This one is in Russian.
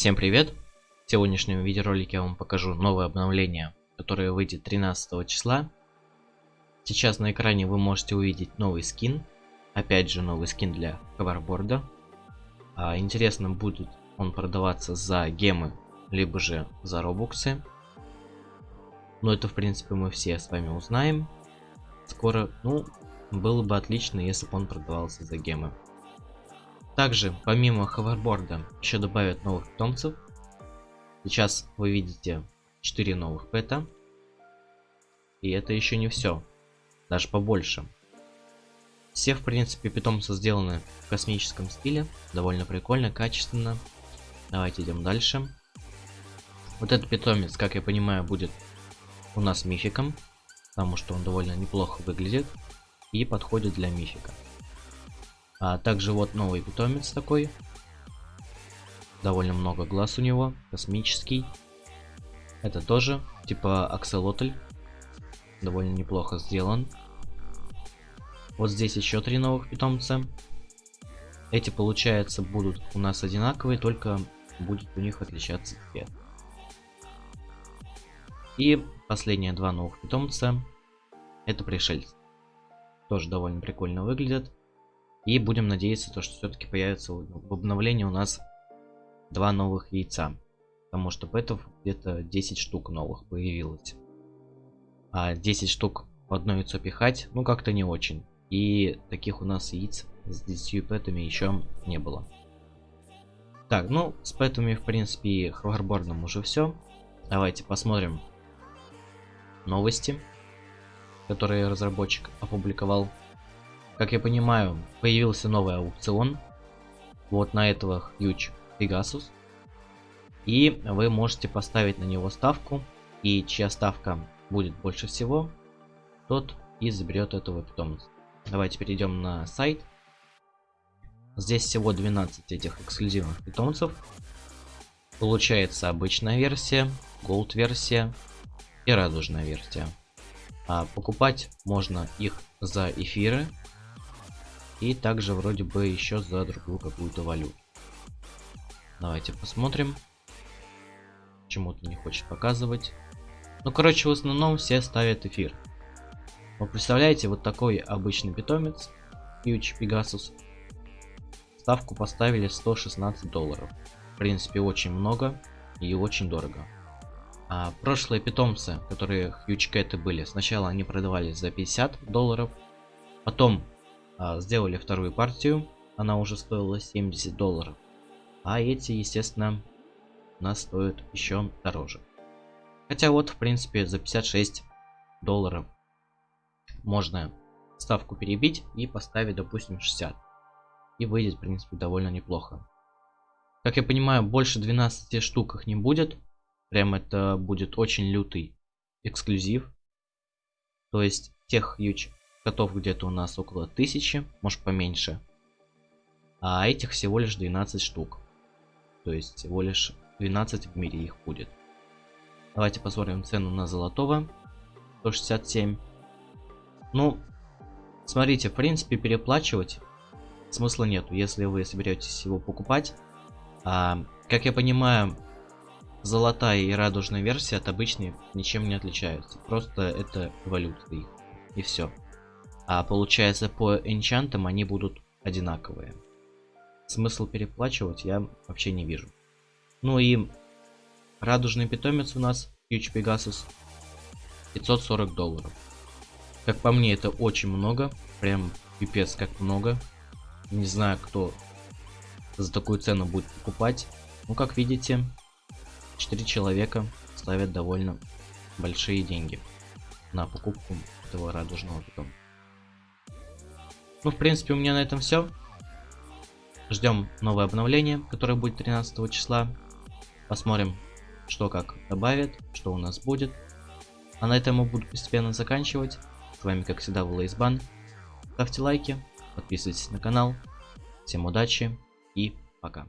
Всем привет! В сегодняшнем видеоролике я вам покажу новое обновление, которое выйдет 13 числа. Сейчас на экране вы можете увидеть новый скин. Опять же новый скин для ховерборда. А, интересно будет он продаваться за гемы, либо же за робоксы. Но это в принципе мы все с вами узнаем. Скоро, ну, было бы отлично, если бы он продавался за гемы. Также, помимо ховерборда, еще добавят новых питомцев. Сейчас вы видите 4 новых пэта. И это еще не все. Даже побольше. Все, в принципе, питомцы сделаны в космическом стиле. Довольно прикольно, качественно. Давайте идем дальше. Вот этот питомец, как я понимаю, будет у нас мификом. Потому что он довольно неплохо выглядит. И подходит для мифика. А также вот новый питомец такой. Довольно много глаз у него. Космический. Это тоже типа акселотль. Довольно неплохо сделан. Вот здесь еще три новых питомца. Эти, получается, будут у нас одинаковые, только будет у них отличаться цвет. И последние два новых питомца. Это пришельцы. Тоже довольно прикольно выглядят. И будем надеяться, то, что все-таки появится в обновлении у нас два новых яйца. Потому что пэтов где-то 10 штук новых появилось. А 10 штук в одно яйцо пихать, ну как-то не очень. И таких у нас яиц с 10 пэтами еще не было. Так, ну с пэтами в принципе и ховербордом уже все. Давайте посмотрим новости, которые разработчик опубликовал. Как я понимаю, появился новый аукцион. Вот на этого Huge Pegasus. И вы можете поставить на него ставку. И чья ставка будет больше всего, тот и заберет этого питомца. Давайте перейдем на сайт. Здесь всего 12 этих эксклюзивных питомцев. Получается обычная версия, Gold версия и радужная версия. А покупать можно их за эфиры и также вроде бы еще за другую какую-то валюту. Давайте посмотрим. Почему-то не хочет показывать. Ну, короче, в основном все ставят эфир. Вы представляете, вот такой обычный питомец, Huge Pegasus. Ставку поставили 116 долларов. В принципе, очень много и очень дорого. А прошлые питомцы, которые Huge Cat были, сначала они продавались за 50 долларов. Потом сделали вторую партию, она уже стоила 70 долларов. А эти, естественно, у нас стоят еще дороже. Хотя вот, в принципе, за 56 долларов можно ставку перебить и поставить, допустим, 60. И выйдет, в принципе, довольно неплохо. Как я понимаю, больше 12 штук их не будет. Прям это будет очень лютый эксклюзив. То есть тех huge Котов где-то у нас около тысячи, может поменьше. А этих всего лишь 12 штук. То есть всего лишь 12 в мире их будет. Давайте посмотрим цену на золотого. 167. Ну, смотрите, в принципе, переплачивать смысла нету, если вы соберетесь его покупать. А, как я понимаю, золотая и радужная версия от обычной ничем не отличаются. Просто это валюта их. И все. А получается по энчантам они будут одинаковые. Смысл переплачивать я вообще не вижу. Ну и радужный питомец у нас, Huge Pegasus, 540 долларов. Как по мне это очень много, прям пипец как много. Не знаю кто за такую цену будет покупать. Ну как видите, 4 человека ставят довольно большие деньги на покупку этого радужного питомца. Ну, в принципе, у меня на этом все. Ждем новое обновление, которое будет 13 числа. Посмотрим, что как добавят, что у нас будет. А на этом мы буду постепенно заканчивать. С вами, как всегда, был Лейсбан. Ставьте лайки, подписывайтесь на канал. Всем удачи и пока.